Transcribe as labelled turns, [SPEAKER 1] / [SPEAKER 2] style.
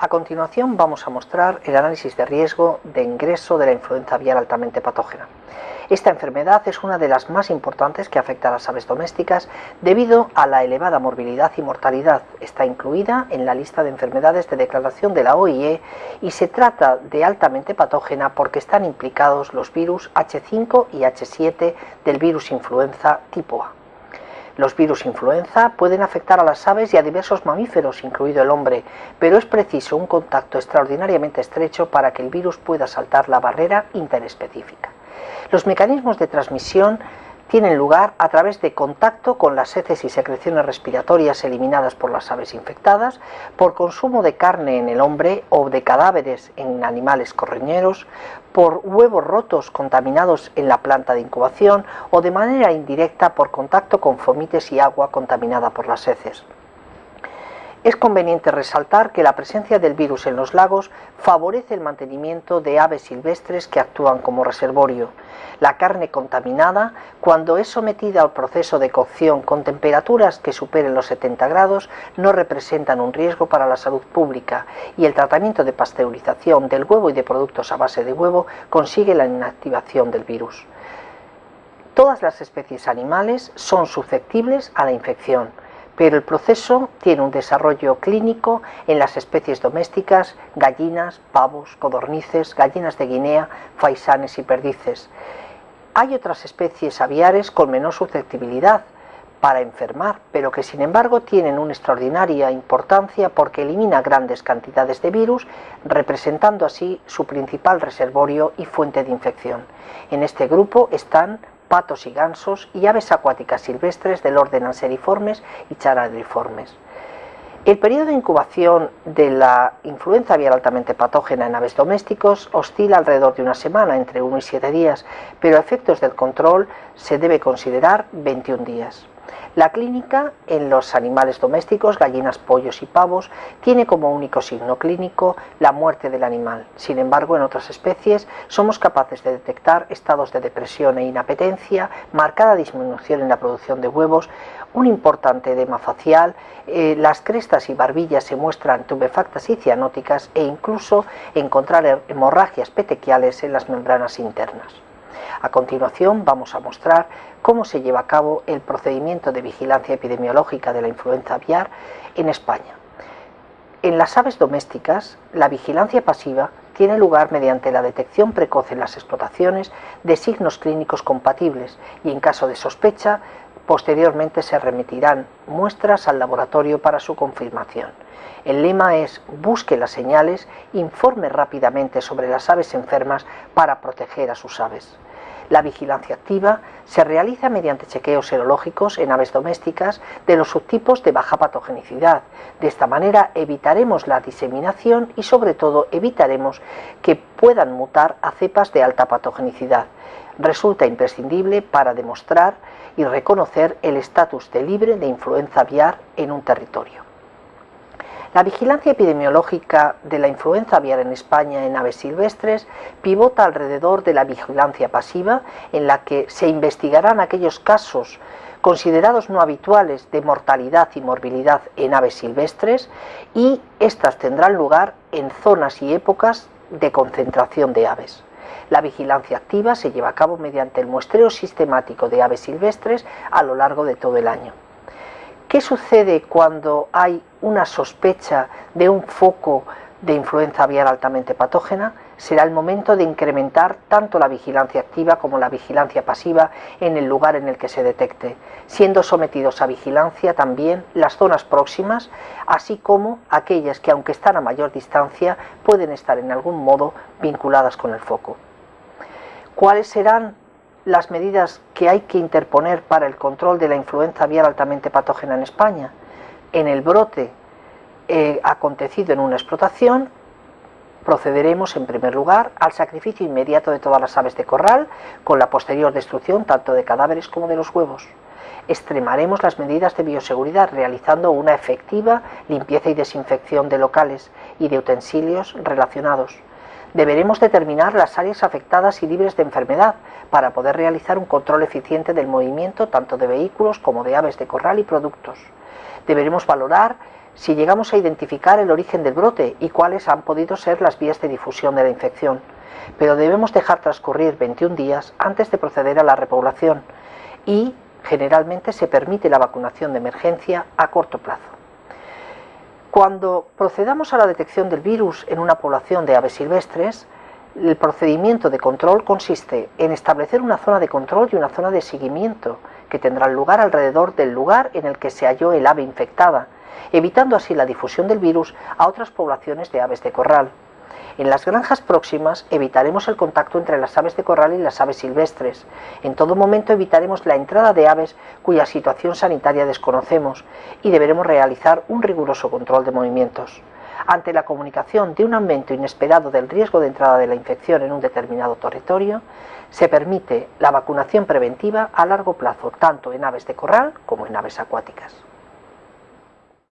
[SPEAKER 1] A continuación vamos a mostrar el análisis de riesgo de ingreso de la influenza aviar altamente patógena. Esta enfermedad es una de las más importantes que afecta a las aves domésticas debido a la elevada morbilidad y mortalidad. Está incluida en la lista de enfermedades de declaración de la OIE y se trata de altamente patógena porque están implicados los virus H5 y H7 del virus influenza tipo A. Los virus influenza pueden afectar a las aves y a diversos mamíferos, incluido el hombre, pero es preciso un contacto extraordinariamente estrecho para que el virus pueda saltar la barrera interespecífica. Los mecanismos de transmisión tienen lugar a través de contacto con las heces y secreciones respiratorias eliminadas por las aves infectadas, por consumo de carne en el hombre o de cadáveres en animales correñeros, por huevos rotos contaminados en la planta de incubación o de manera indirecta por contacto con fomites y agua contaminada por las heces. Es conveniente resaltar que la presencia del virus en los lagos favorece el mantenimiento de aves silvestres que actúan como reservorio. La carne contaminada, cuando es sometida al proceso de cocción con temperaturas que superen los 70 grados, no representan un riesgo para la salud pública y el tratamiento de pasteurización del huevo y de productos a base de huevo consigue la inactivación del virus. Todas las especies animales son susceptibles a la infección pero el proceso tiene un desarrollo clínico en las especies domésticas, gallinas, pavos, codornices, gallinas de Guinea, faisanes y perdices. Hay otras especies aviares con menor susceptibilidad para enfermar, pero que sin embargo tienen una extraordinaria importancia porque elimina grandes cantidades de virus, representando así su principal reservorio y fuente de infección. En este grupo están patos y gansos y aves acuáticas silvestres del orden anseriformes y charadriformes. El periodo de incubación de la influenza aviar altamente patógena en aves domésticos oscila alrededor de una semana, entre 1 y 7 días, pero a efectos del control se debe considerar 21 días. La clínica en los animales domésticos, gallinas, pollos y pavos, tiene como único signo clínico la muerte del animal. Sin embargo, en otras especies somos capaces de detectar estados de depresión e inapetencia, marcada disminución en la producción de huevos, un importante edema facial, eh, las crestas y barbillas se muestran tubefactas y cianóticas e incluso encontrar hemorragias petequiales en las membranas internas. A continuación vamos a mostrar cómo se lleva a cabo el procedimiento de vigilancia epidemiológica de la influenza aviar en España. En las aves domésticas, la vigilancia pasiva tiene lugar mediante la detección precoz en las explotaciones de signos clínicos compatibles y en caso de sospecha, posteriormente se remitirán muestras al laboratorio para su confirmación. El lema es busque las señales, informe rápidamente sobre las aves enfermas para proteger a sus aves. La vigilancia activa se realiza mediante chequeos serológicos en aves domésticas de los subtipos de baja patogenicidad. De esta manera evitaremos la diseminación y sobre todo evitaremos que puedan mutar a cepas de alta patogenicidad. Resulta imprescindible para demostrar y reconocer el estatus de libre de influenza aviar en un territorio. La vigilancia epidemiológica de la influenza aviar en España en aves silvestres pivota alrededor de la vigilancia pasiva, en la que se investigarán aquellos casos considerados no habituales de mortalidad y morbilidad en aves silvestres y estas tendrán lugar en zonas y épocas de concentración de aves. La vigilancia activa se lleva a cabo mediante el muestreo sistemático de aves silvestres a lo largo de todo el año. ¿Qué sucede cuando hay una sospecha de un foco de influenza aviar altamente patógena? Será el momento de incrementar tanto la vigilancia activa como la vigilancia pasiva en el lugar en el que se detecte, siendo sometidos a vigilancia también las zonas próximas, así como aquellas que aunque están a mayor distancia pueden estar en algún modo vinculadas con el foco. ¿Cuáles serán las medidas que hay que interponer para el control de la influenza aviar altamente patógena en España. En el brote eh, acontecido en una explotación, procederemos en primer lugar al sacrificio inmediato de todas las aves de corral, con la posterior destrucción tanto de cadáveres como de los huevos. Extremaremos las medidas de bioseguridad realizando una efectiva limpieza y desinfección de locales y de utensilios relacionados deberemos determinar las áreas afectadas y libres de enfermedad para poder realizar un control eficiente del movimiento tanto de vehículos como de aves de corral y productos. Deberemos valorar si llegamos a identificar el origen del brote y cuáles han podido ser las vías de difusión de la infección, pero debemos dejar transcurrir 21 días antes de proceder a la repoblación y generalmente se permite la vacunación de emergencia a corto plazo. Cuando procedamos a la detección del virus en una población de aves silvestres, el procedimiento de control consiste en establecer una zona de control y una zona de seguimiento que tendrán lugar alrededor del lugar en el que se halló el ave infectada, evitando así la difusión del virus a otras poblaciones de aves de corral. En las granjas próximas evitaremos el contacto entre las aves de corral y las aves silvestres. En todo momento evitaremos la entrada de aves cuya situación sanitaria desconocemos y deberemos realizar un riguroso control de movimientos. Ante la comunicación de un aumento inesperado del riesgo de entrada de la infección en un determinado territorio, se permite la vacunación preventiva a largo plazo tanto en aves de corral como en aves acuáticas.